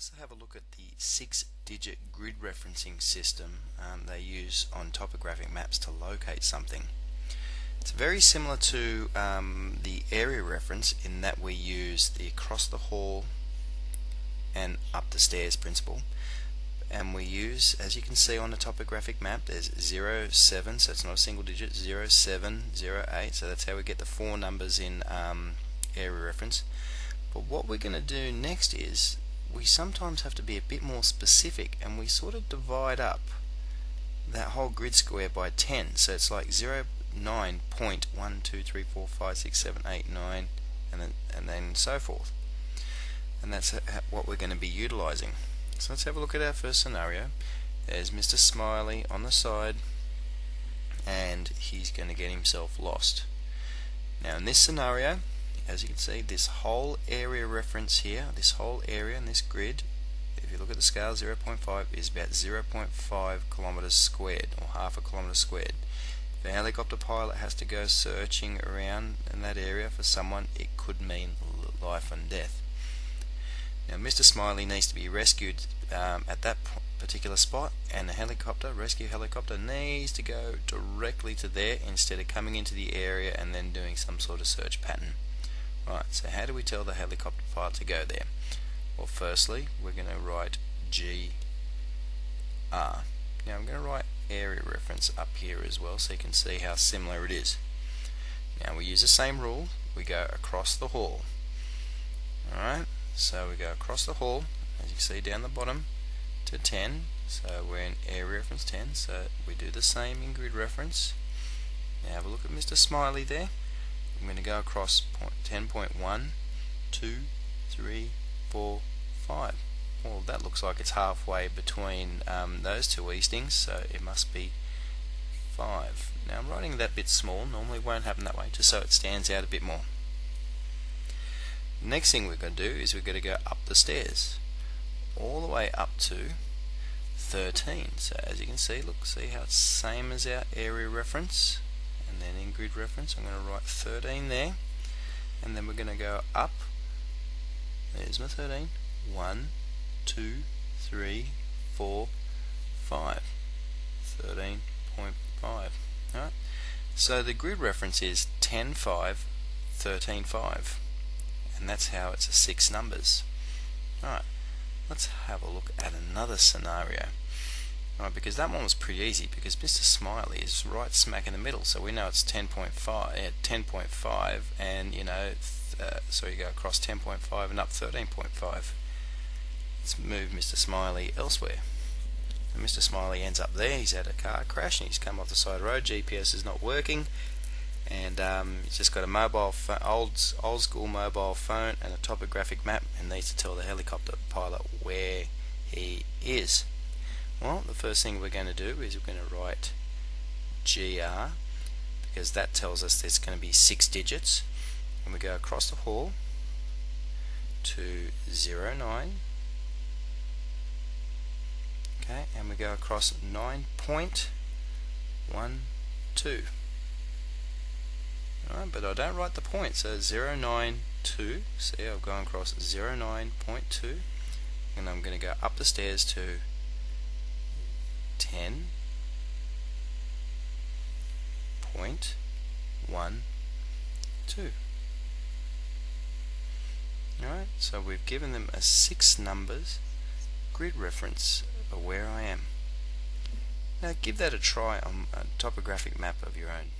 let's have a look at the six digit grid referencing system um, they use on topographic maps to locate something. It's very similar to um, the area reference in that we use the across the hall and up the stairs principle. And we use as you can see on the topographic map there's 0, 7 so it's not a single digit 0, 7, 0, 8 so that's how we get the four numbers in um, area reference. But what we're going to do next is we sometimes have to be a bit more specific and we sort of divide up that whole grid square by 10 so it's like 0 9 point 1 2 3 4 5 6 7 8 9 and then and then so forth. And that's what we're going to be utilizing. So let's have a look at our first scenario. There's Mr. Smiley on the side and he's going to get himself lost. Now in this scenario as you can see this whole area reference here this whole area in this grid if you look at the scale 0.5 is about 0.5 kilometers squared or half a kilometer squared if a helicopter pilot has to go searching around in that area for someone it could mean life and death now Mr. Smiley needs to be rescued um, at that particular spot and the helicopter, rescue helicopter needs to go directly to there instead of coming into the area and then doing some sort of search pattern. Right, so how do we tell the helicopter pilot to go there? Well, firstly, we're going to write GR. Now I'm going to write area reference up here as well so you can see how similar it is. Now we use the same rule, we go across the hall. Alright, so we go across the hall, as you can see down the bottom, to 10. So we're in area reference 10, so we do the same in grid reference. Now have a look at Mr. Smiley there. I'm going to go across 10.1, 2, 3, 4, 5. Well, that looks like it's halfway between um, those two eastings, so it must be 5. Now I'm writing that bit small, normally won't happen that way, just so it stands out a bit more. Next thing we're going to do is we're going to go up the stairs, all the way up to 13. So as you can see, look, see how it's same as our area reference and then in grid reference I'm going to write 13 there. And then we're going to go up. There's my 13 1 2 3 4 5 13.5 alright. So the grid reference is 10 5 13 5 and that's how it's a six numbers. Alright. Let's have a look at another scenario Because that one was pretty easy because Mr. Smiley is right smack in the middle so we know it's 10.5 yeah, 10.5 and you know uh, so you go across 10.5 and up 13.5 let's move Mr. Smiley elsewhere and Mr. Smiley ends up there he's had a car crash and he's come off the side of the road GPS is not working and um, he's just got a mobile old old school mobile phone and a topographic map and needs to tell the helicopter pilot where he is well, the first thing we're going to do is we're going to write GR because that tells us there's going to be six digits. And we go across the hall to 09 okay and we go across 9.12 Alright, but I don't write the point so 092 see I've gone across 09.2 and I'm going to go up the stairs to 10 point one two. Alright, so we've given them a six numbers grid reference of where I am. Now give that a try on a topographic map of your own.